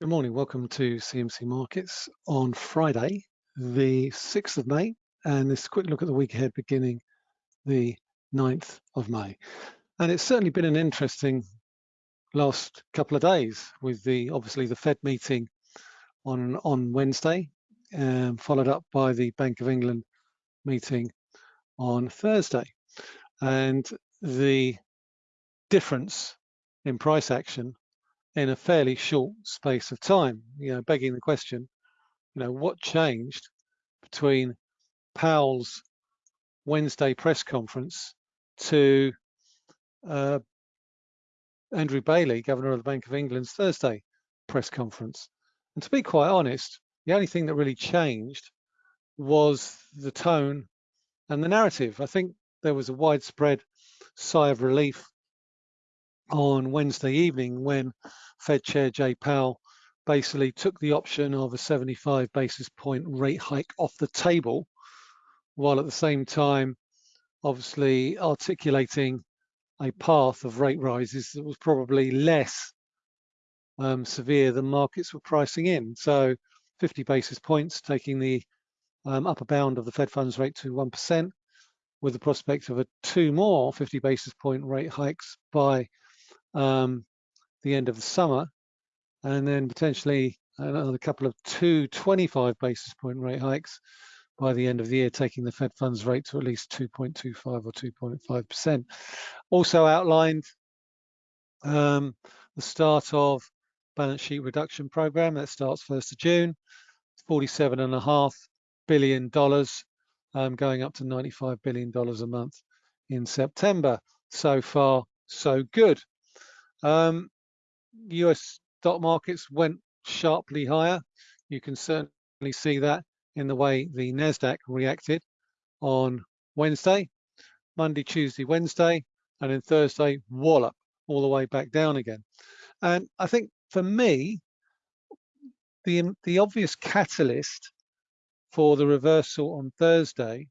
Good morning. Welcome to CMC Markets on Friday, the 6th of May, and this quick look at the week ahead beginning the 9th of May. And it's certainly been an interesting last couple of days with the obviously the Fed meeting on on Wednesday, um, followed up by the Bank of England meeting on Thursday. And the difference in price action in a fairly short space of time. You know, begging the question, you know, what changed between Powell's Wednesday press conference to uh, Andrew Bailey, Governor of the Bank of England's Thursday press conference. And to be quite honest, the only thing that really changed was the tone and the narrative. I think there was a widespread sigh of relief on Wednesday evening when Fed Chair Jay Powell basically took the option of a 75 basis point rate hike off the table, while at the same time, obviously articulating a path of rate rises that was probably less um, severe than markets were pricing in. So 50 basis points, taking the um, upper bound of the Fed funds rate to 1%, with the prospect of a two more 50 basis point rate hikes by um, the end of the summer, and then potentially another couple of two 25 basis point rate hikes by the end of the year, taking the Fed funds rate to at least 2.25 or 2.5%. Also outlined um, the start of balance sheet reduction program that starts 1st of June, 47.5 billion dollars, um, going up to 95 billion dollars a month in September. So far, so good. Um, US stock markets went sharply higher. You can certainly see that in the way the NASDAQ reacted on Wednesday, Monday, Tuesday, Wednesday, and then Thursday, wallop all the way back down again. And I think for me, the, the obvious catalyst for the reversal on Thursday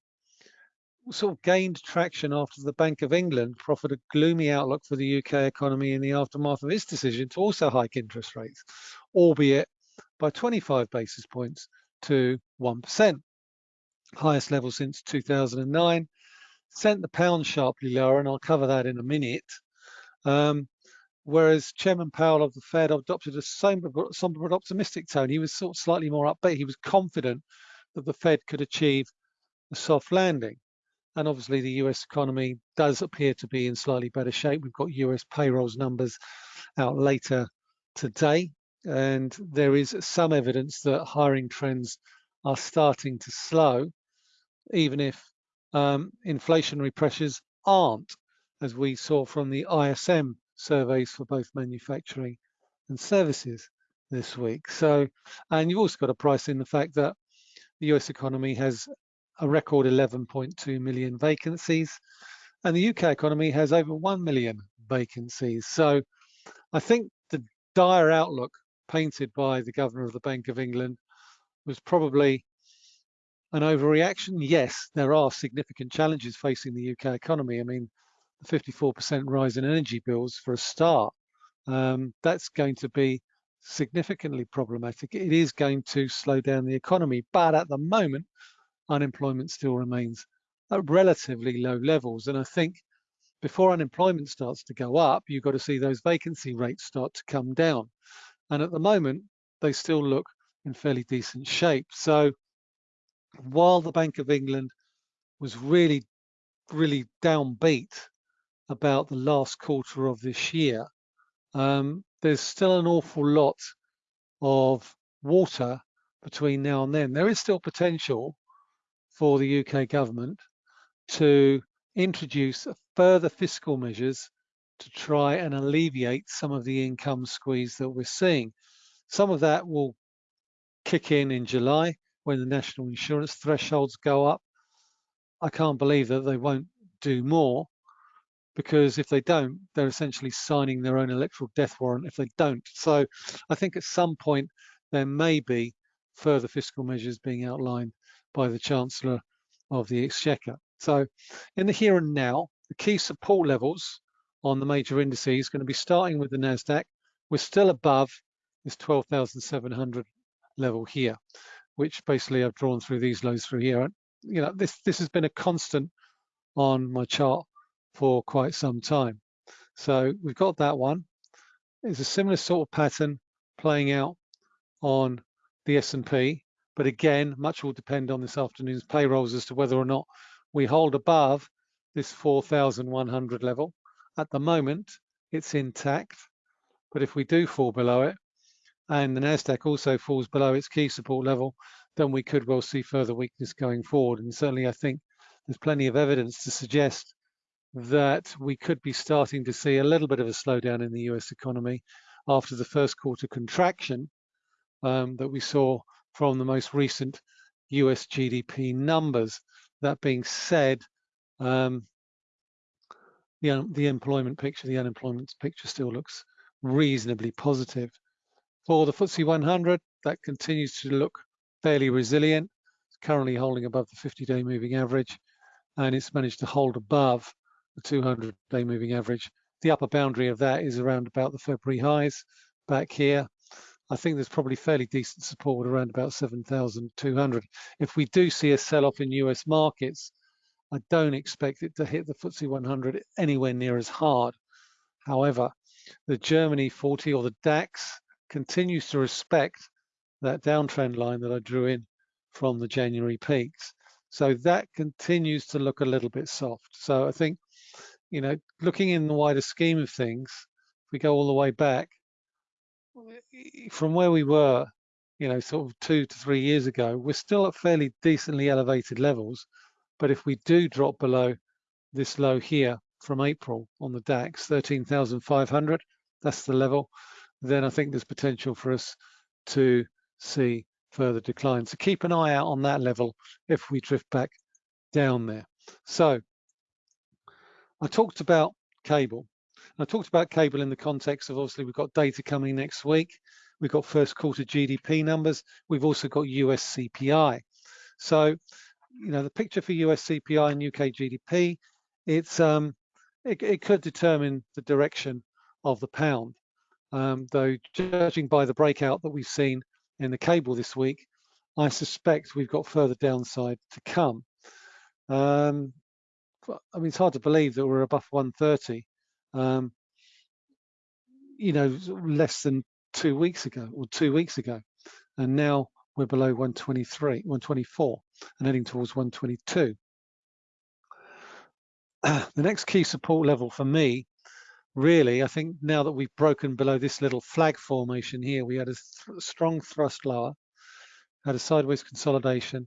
sort of gained traction after the Bank of England proffered a gloomy outlook for the UK economy in the aftermath of its decision to also hike interest rates, albeit by 25 basis points to 1%. Highest level since 2009, sent the pound sharply lower, and I'll cover that in a minute. Um, whereas Chairman Powell of the Fed adopted a somber, but optimistic tone. He was sort of slightly more upbeat. He was confident that the Fed could achieve a soft landing. And obviously the US economy does appear to be in slightly better shape. We've got US payrolls numbers out later today. And there is some evidence that hiring trends are starting to slow, even if um, inflationary pressures aren't, as we saw from the ISM surveys for both manufacturing and services this week. So, and you've also got to price in the fact that the US economy has a record 11.2 million vacancies, and the UK economy has over 1 million vacancies. So I think the dire outlook painted by the governor of the Bank of England was probably an overreaction. Yes, there are significant challenges facing the UK economy. I mean, the 54% rise in energy bills for a start, um, that's going to be significantly problematic. It is going to slow down the economy, but at the moment, unemployment still remains at relatively low levels. And I think before unemployment starts to go up, you've got to see those vacancy rates start to come down. And at the moment, they still look in fairly decent shape. So while the Bank of England was really, really downbeat about the last quarter of this year, um, there's still an awful lot of water between now and then. There is still potential for the UK government to introduce further fiscal measures to try and alleviate some of the income squeeze that we're seeing. Some of that will kick in in July when the national insurance thresholds go up. I can't believe that they won't do more because if they don't, they're essentially signing their own electoral death warrant if they don't. So I think at some point there may be further fiscal measures being outlined by the Chancellor of the Exchequer. So in the here and now, the key support levels on the major indices is going to be starting with the NASDAQ. We're still above this 12,700 level here, which basically I've drawn through these lows through here. And, you know, this, this has been a constant on my chart for quite some time. So we've got that one. It's a similar sort of pattern playing out on the S&P, but again, much will depend on this afternoon's payrolls as to whether or not we hold above this 4,100 level. At the moment, it's intact, but if we do fall below it, and the NASDAQ also falls below its key support level, then we could well see further weakness going forward. And certainly I think there's plenty of evidence to suggest that we could be starting to see a little bit of a slowdown in the US economy after the first quarter contraction um, that we saw from the most recent US GDP numbers. That being said, um, the, the employment picture, the unemployment picture still looks reasonably positive. For the FTSE 100, that continues to look fairly resilient. It's currently holding above the 50-day moving average, and it's managed to hold above the 200-day moving average. The upper boundary of that is around about the February highs back here. I think there's probably fairly decent support around about 7,200. If we do see a sell-off in US markets, I don't expect it to hit the FTSE 100 anywhere near as hard. However, the Germany 40 or the DAX continues to respect that downtrend line that I drew in from the January peaks. So that continues to look a little bit soft. So I think, you know, looking in the wider scheme of things, if we go all the way back, from where we were, you know, sort of two to three years ago, we're still at fairly decently elevated levels. But if we do drop below this low here from April on the DAX, 13,500, that's the level, then I think there's potential for us to see further decline. So keep an eye out on that level if we drift back down there. So I talked about cable. I talked about cable in the context of obviously we've got data coming next week. We've got first quarter GDP numbers. We've also got US CPI. So, you know, the picture for US CPI and UK GDP, it's um, it, it could determine the direction of the pound. Um, though judging by the breakout that we've seen in the cable this week, I suspect we've got further downside to come. Um, I mean, it's hard to believe that we're above 130, um, you know, less than two weeks ago or two weeks ago. And now we're below 123, 124 and heading towards 122. the next key support level for me, really, I think now that we've broken below this little flag formation here, we had a th strong thrust lower, had a sideways consolidation,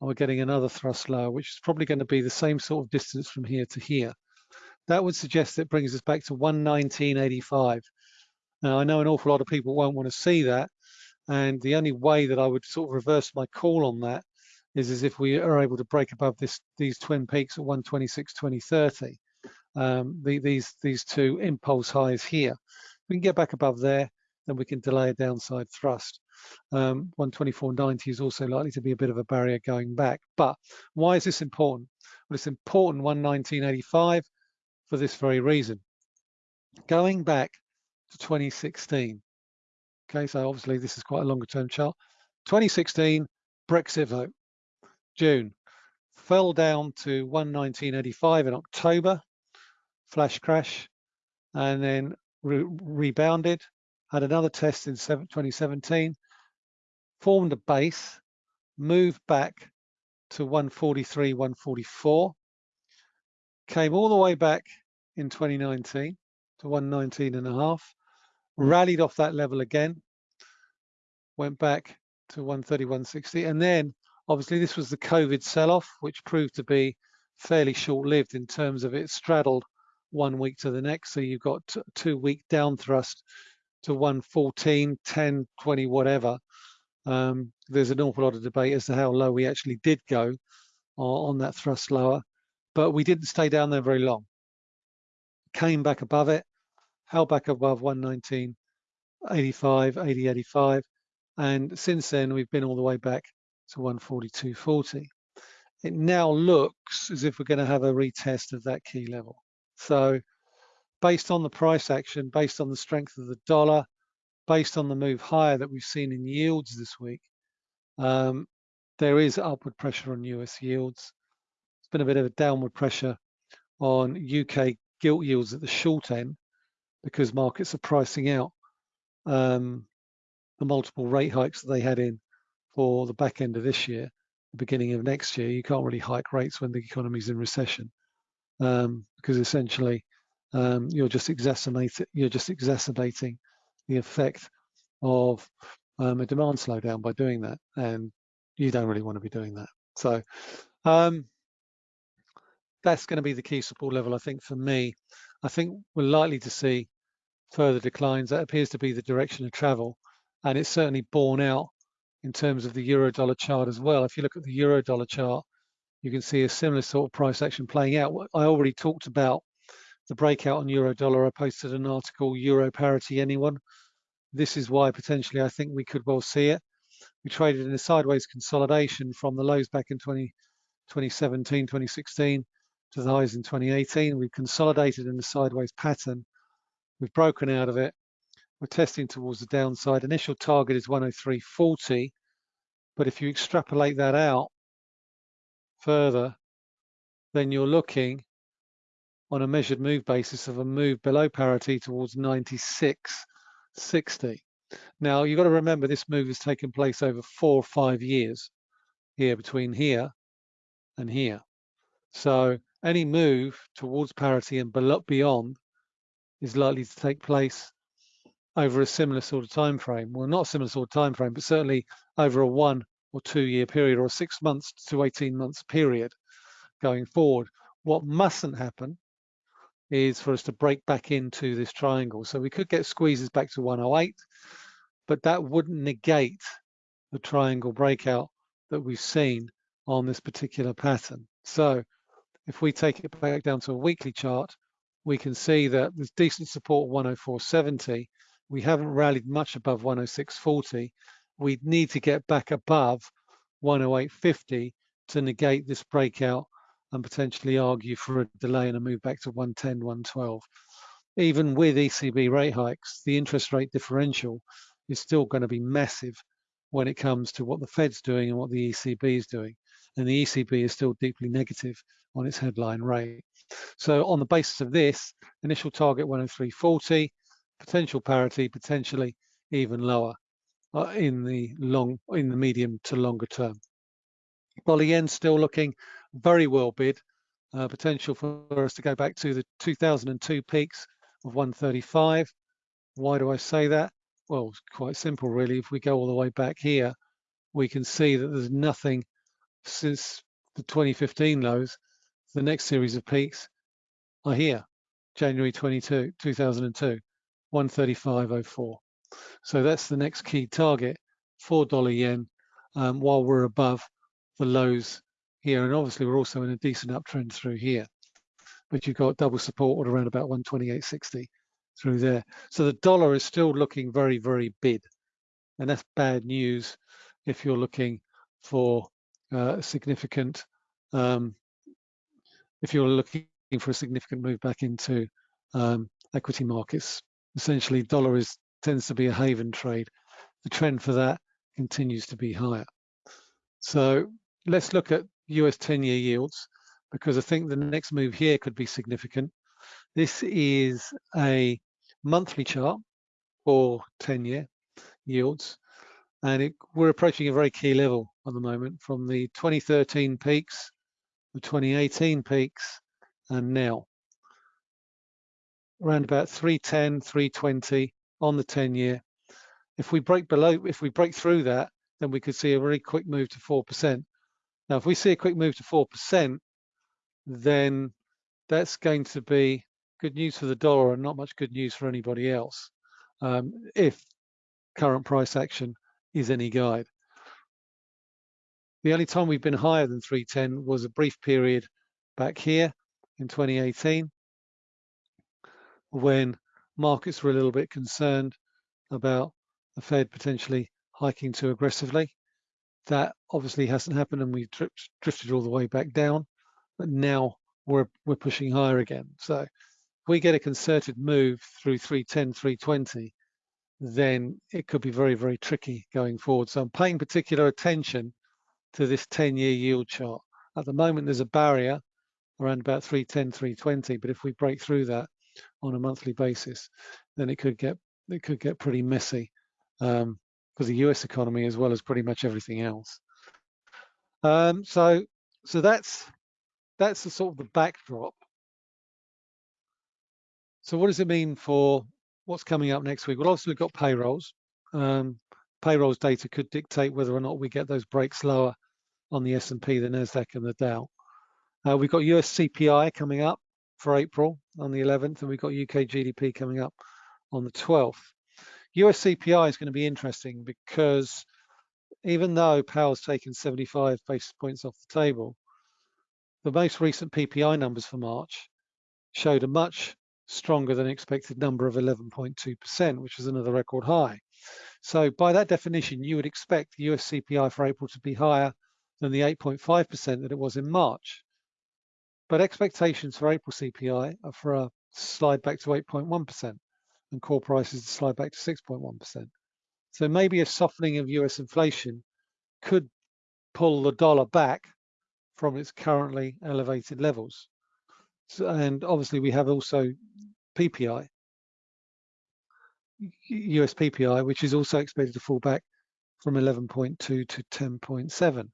and we're getting another thrust lower, which is probably going to be the same sort of distance from here to here. That would suggest it brings us back to 119.85. Now, I know an awful lot of people won't want to see that, and the only way that I would sort of reverse my call on that is as if we are able to break above this these twin peaks at 126, 2030. Um, the, these these two impulse highs here. If we can get back above there, then we can delay a downside thrust. Um, 124.90 is also likely to be a bit of a barrier going back. But why is this important? Well, it's important 119.85 for this very reason. Going back to 2016, okay, so obviously this is quite a longer term chart. 2016 Brexit vote. June. Fell down to 119.85 in October, flash crash, and then re rebounded, had another test in 2017, formed a base, moved back to 143, 144, came all the way back in 2019 to 119 and a half, rallied off that level again, went back to 130, 160, and then Obviously, this was the COVID sell-off, which proved to be fairly short-lived in terms of it straddled one week to the next. So you've got two week down thrust to 114, 10, 20, whatever. Um, there's an awful lot of debate as to how low we actually did go on that thrust lower, but we didn't stay down there very long. Came back above it, held back above 119, 85, 80, 85. And since then, we've been all the way back to 142.40. It now looks as if we're going to have a retest of that key level. So based on the price action, based on the strength of the dollar, based on the move higher that we've seen in yields this week, um, there is upward pressure on US yields. It's been a bit of a downward pressure on UK gilt yields at the short end because markets are pricing out um, the multiple rate hikes that they had in for the back end of this year, the beginning of next year. You can't really hike rates when the economy's in recession um, because essentially um, you're just exacerbating you're just exacerbating the effect of um, a demand slowdown by doing that, and you don't really want to be doing that. So um, that's going to be the key support level, I think, for me. I think we're likely to see further declines. That appears to be the direction of travel, and it's certainly borne out in terms of the euro dollar chart as well. If you look at the euro dollar chart, you can see a similar sort of price action playing out. I already talked about the breakout on euro dollar. I posted an article, Euro parity anyone. This is why potentially I think we could well see it. We traded in a sideways consolidation from the lows back in 20, 2017, 2016 to the highs in 2018. We've consolidated in the sideways pattern. We've broken out of it. We're testing towards the downside. Initial target is 103.40. But if you extrapolate that out further, then you're looking on a measured move basis of a move below parity towards 96.60. Now, you've got to remember this move has taken place over four or five years here between here and here. So any move towards parity and beyond is likely to take place over a similar sort of time frame. Well, not similar sort of time frame, but certainly over a one or two year period or a six months to 18 months period going forward. What mustn't happen is for us to break back into this triangle. So we could get squeezes back to 108, but that wouldn't negate the triangle breakout that we've seen on this particular pattern. So if we take it back down to a weekly chart, we can see that there's decent support 104.70. We haven't rallied much above 106.40. We'd need to get back above 108.50 to negate this breakout and potentially argue for a delay and a move back to 110, 112. Even with ECB rate hikes, the interest rate differential is still going to be massive when it comes to what the Fed's doing and what the ECB is doing. And the ECB is still deeply negative on its headline rate. So on the basis of this, initial target 103.40, potential parity, potentially even lower uh, in the long, in the medium to longer term. Dollar yen still looking very well bid. Uh, potential for us to go back to the 2002 peaks of 135. Why do I say that? Well, it's quite simple, really. If we go all the way back here, we can see that there's nothing since the 2015 lows. The next series of peaks are here, January 22, 2002, 135.04. So that's the next key target for dollar yen um, while we're above the lows here. And obviously we're also in a decent uptrend through here, but you've got double support at around about 128.60 through there. So the dollar is still looking very, very bid. And that's bad news if you're looking for uh, significant, um, if you're looking for a significant move back into um, equity markets. Essentially, dollar is tends to be a haven trade. The trend for that continues to be higher. So let's look at US 10-year yields because I think the next move here could be significant. This is a monthly chart for 10-year yields and it, we're approaching a very key level at the moment from the 2013 peaks, the 2018 peaks and now. Around about 310, 320 on the 10 year. If we break below, if we break through that, then we could see a very quick move to 4%. Now, if we see a quick move to 4%, then that's going to be good news for the dollar and not much good news for anybody else um, if current price action is any guide. The only time we've been higher than 310 was a brief period back here in 2018 when markets were a little bit concerned about the Fed potentially hiking too aggressively. That obviously hasn't happened and we've drifted all the way back down, but now we're, we're pushing higher again. So if we get a concerted move through 310, 320, then it could be very, very tricky going forward. So I'm paying particular attention to this 10-year yield chart. At the moment, there's a barrier around about 310, 320, but if we break through that on a monthly basis, then it could get it could get pretty messy um, for the US economy as well as pretty much everything else. Um, so so that's that's the sort of the backdrop. So what does it mean for what's coming up next week? Well, obviously we've got payrolls. Um, payrolls data could dictate whether or not we get those breaks lower on the S&P, the Nasdaq, and the Dow. Uh, we've got US CPI coming up for April on the 11th, and we've got UK GDP coming up on the 12th. US CPI is going to be interesting because even though Powell's taken 75 basis points off the table, the most recent PPI numbers for March showed a much stronger than expected number of 11.2%, which is another record high. So by that definition, you would expect the US CPI for April to be higher than the 8.5% that it was in March. But expectations for April CPI are for a slide back to 8.1% and core prices to slide back to 6.1%. So maybe a softening of US inflation could pull the dollar back from its currently elevated levels. And obviously we have also PPI, US PPI, which is also expected to fall back from 11.2 to 10.7.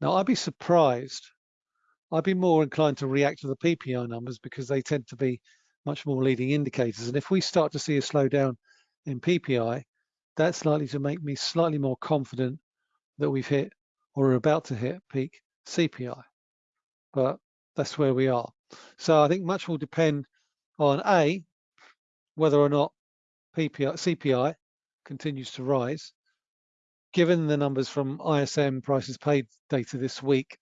Now I'd be surprised, I'd be more inclined to react to the PPI numbers because they tend to be much more leading indicators. And if we start to see a slowdown in PPI, that's likely to make me slightly more confident that we've hit or are about to hit peak CPI. But that's where we are. So I think much will depend on A, whether or not PPI, CPI continues to rise. Given the numbers from ISM prices paid data this week,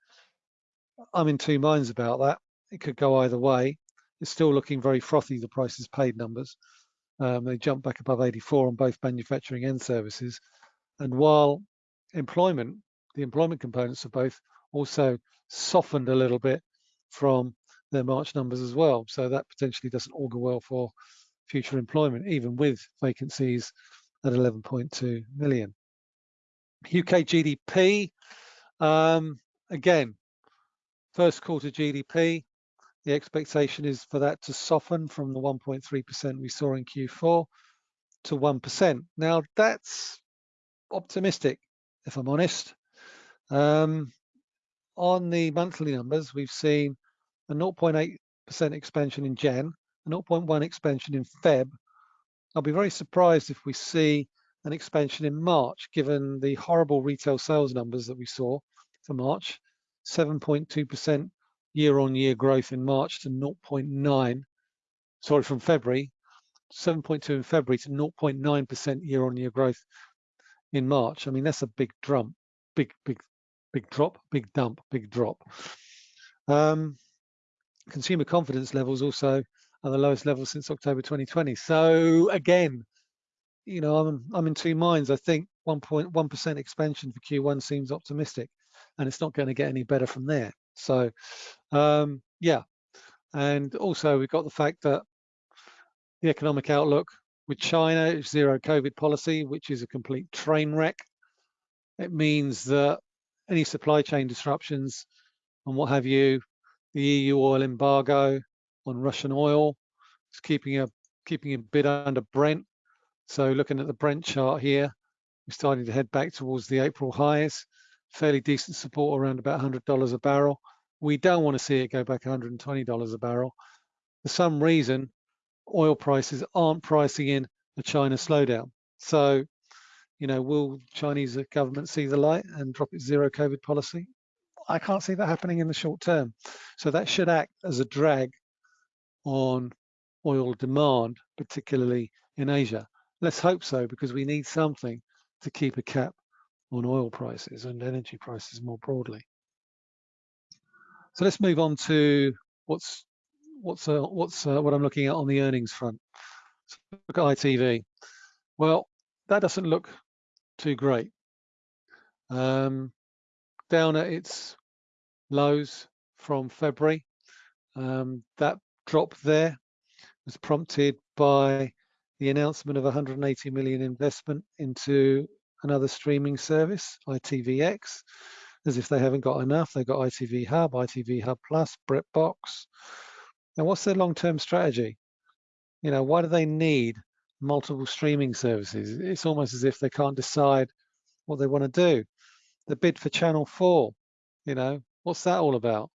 I'm in two minds about that. It could go either way. It's still looking very frothy, the prices paid numbers. Um, they jumped back above 84 on both manufacturing and services. And while employment, the employment components of both also softened a little bit from their March numbers as well. So that potentially doesn't augur well for future employment, even with vacancies at 11.2 million. UK GDP, um, again, first quarter GDP, the expectation is for that to soften from the 1.3% we saw in Q4 to 1%. Now that's optimistic, if I'm honest. Um, on the monthly numbers, we've seen a 0.8% expansion in Jan, a 0.1 expansion in Feb. I'll be very surprised if we see an expansion in March, given the horrible retail sales numbers that we saw for March, 7.2% year-on-year growth in March to 0.9, sorry, from February, 7.2 in February to 0.9% year-on-year growth in March. I mean, that's a big drum, big, big, big drop, big dump, big drop. Um, consumer confidence levels also are the lowest level since October 2020. So again, you know, I'm I'm in two minds. I think 1.1% expansion for Q1 seems optimistic, and it's not going to get any better from there. So, um, yeah, and also we've got the fact that the economic outlook with China zero COVID policy, which is a complete train wreck. It means that any supply chain disruptions and what have you the EU oil embargo on Russian oil. It's keeping a keeping a bit under Brent. So looking at the Brent chart here, we're starting to head back towards the April highs. Fairly decent support around about $100 a barrel. We don't want to see it go back $120 a barrel. For some reason, oil prices aren't pricing in a China slowdown. So, you know, will Chinese government see the light and drop its zero COVID policy? I can't see that happening in the short term. So that should act as a drag on oil demand, particularly in Asia. Let's hope so, because we need something to keep a cap on oil prices and energy prices more broadly. So let's move on to what's what's uh, what's uh, what I'm looking at on the earnings front. So look at ITV. Well, that doesn't look too great. Um, down at its lows from February. Um, that drop there was prompted by the announcement of 180 million investment into another streaming service, ITVX, as if they haven't got enough. They've got ITV Hub, ITV Hub Plus, BritBox. Now, what's their long-term strategy? You know, why do they need multiple streaming services? It's almost as if they can't decide what they want to do. The bid for Channel 4, you know, what's that all about?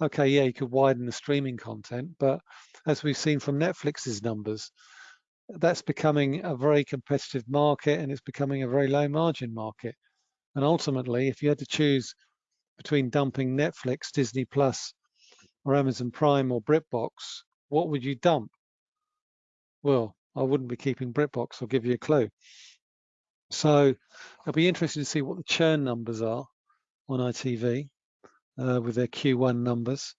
Okay, yeah, you could widen the streaming content, but as we've seen from Netflix's numbers, that's becoming a very competitive market and it's becoming a very low margin market. And ultimately, if you had to choose between dumping Netflix, Disney Plus, or Amazon Prime or BritBox, what would you dump? Well, I wouldn't be keeping BritBox, I'll give you a clue. So it'll be interesting to see what the churn numbers are on ITV uh, with their Q1 numbers.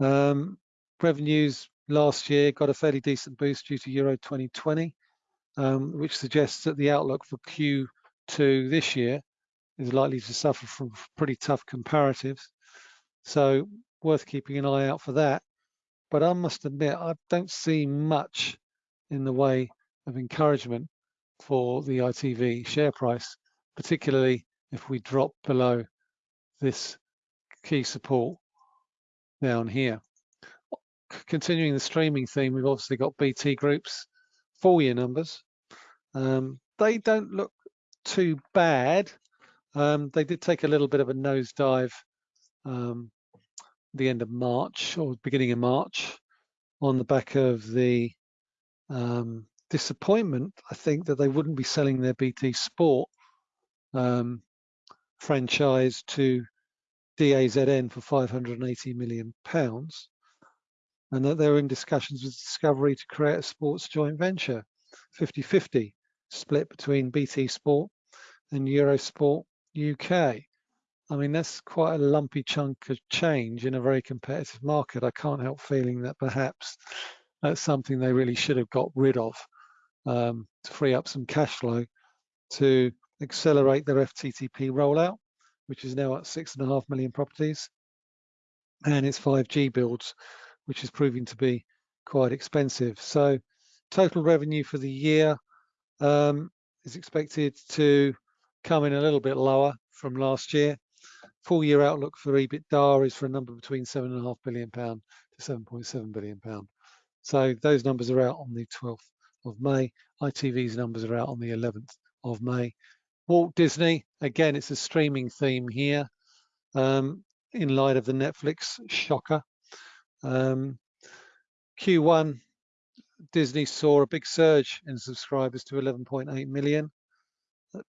Um, revenues last year got a fairly decent boost due to Euro 2020, um, which suggests that the outlook for Q2 this year is likely to suffer from pretty tough comparatives. So worth keeping an eye out for that. But I must admit, I don't see much in the way of encouragement for the ITV share price, particularly if we drop below this key support down here. Continuing the streaming theme, we've obviously got BT Group's full year numbers. Um, they don't look too bad. Um, they did take a little bit of a nosedive um, the end of March or beginning of March on the back of the um, disappointment, I think, that they wouldn't be selling their BT Sport um, franchise to DAZN for 580 million pounds, and that they're in discussions with Discovery to create a sports joint venture, 50-50 split between BT Sport and Eurosport UK. I mean, that's quite a lumpy chunk of change in a very competitive market. I can't help feeling that perhaps that's something they really should have got rid of um, to free up some cash flow to accelerate their FTTP rollout which is now at six and a half million properties, and its 5G builds, which is proving to be quite expensive. So total revenue for the year um, is expected to come in a little bit lower from last year. Full year outlook for EBITDA is for a number between seven and a half billion pound to 7.7 billion pound. So those numbers are out on the 12th of May. ITV's numbers are out on the 11th of May. Walt Disney, again, it's a streaming theme here um, in light of the Netflix shocker. Um, Q1, Disney saw a big surge in subscribers to 11.8 million.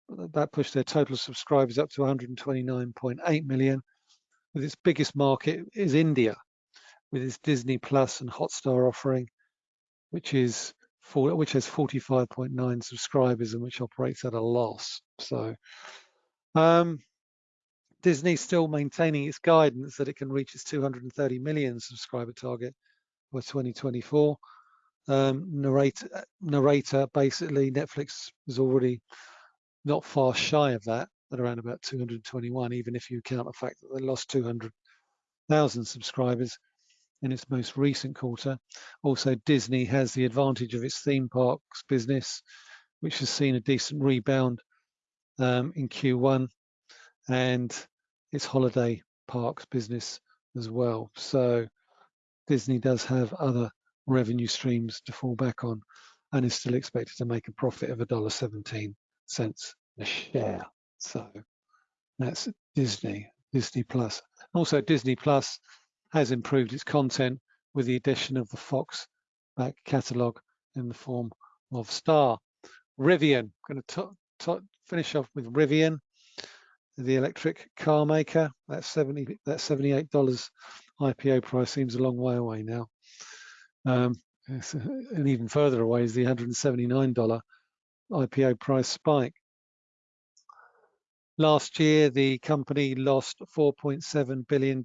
That pushed their total subscribers up to 129.8 million. With its biggest market is India, with its Disney Plus and Hotstar offering, which is for, which has 45.9 subscribers and which operates at a loss. So um, Disney's still maintaining its guidance that it can reach its 230 million subscriber target by 2024. Um, narrator, narrator, basically, Netflix is already not far shy of that at around about 221, even if you count the fact that they lost 200,000 subscribers in its most recent quarter. Also, Disney has the advantage of its theme parks business, which has seen a decent rebound um, in Q1, and its holiday parks business as well. So Disney does have other revenue streams to fall back on and is still expected to make a profit of $1.17 a share. So that's Disney, Disney Plus. Also Disney Plus has improved its content with the addition of the Fox back catalogue in the form of Star. Rivian, I'm going to finish off with Rivian, the electric car maker. That 70, that $78 IPO price seems a long way away now. Um, and even further away is the $179 IPO price spike. Last year, the company lost $4.7 billion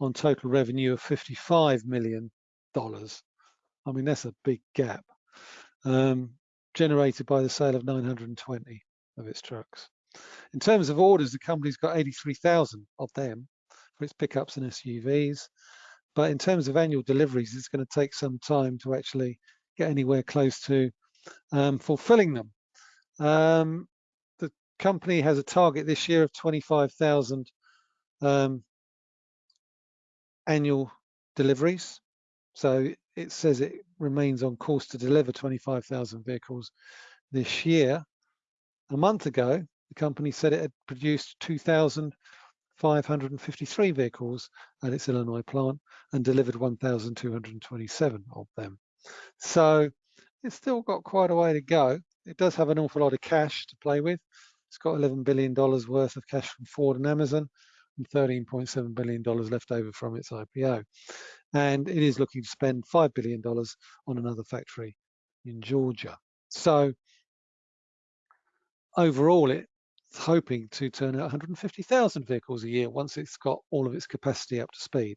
on total revenue of $55 million. I mean, that's a big gap um, generated by the sale of 920 of its trucks. In terms of orders, the company's got 83,000 of them for its pickups and SUVs. But in terms of annual deliveries, it's going to take some time to actually get anywhere close to um, fulfilling them. Um, the company has a target this year of 25,000 um, annual deliveries. So it says it remains on course to deliver 25,000 vehicles this year. A month ago, the company said it had produced 2,553 vehicles at its Illinois plant and delivered 1,227 of them. So it's still got quite a way to go. It does have an awful lot of cash to play with. It's got $11 billion worth of cash from Ford and Amazon and $13.7 billion left over from its IPO. And it is looking to spend $5 billion on another factory in Georgia. So overall, it's hoping to turn out 150,000 vehicles a year once it's got all of its capacity up to speed.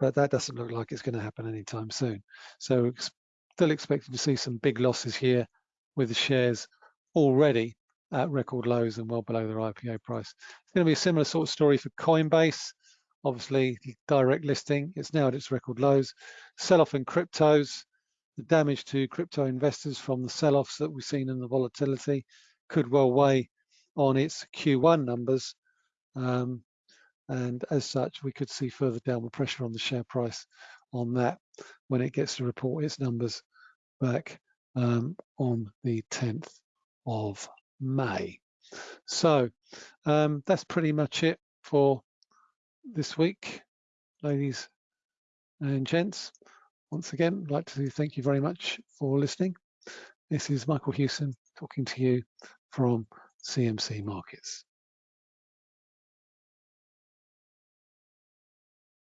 But that doesn't look like it's going to happen anytime soon. So still expecting to see some big losses here with the shares already at record lows and well below their IPO price. It's going to be a similar sort of story for Coinbase. Obviously, direct listing, it's now at its record lows. Sell-off in cryptos, the damage to crypto investors from the sell-offs that we've seen in the volatility could well weigh on its Q1 numbers. Um, and as such, we could see further downward pressure on the share price on that when it gets to report its numbers back um, on the 10th of May. So um, that's pretty much it for this week, ladies and gents. Once again, I'd like to thank you very much for listening. This is Michael Hewson talking to you from CMC Markets.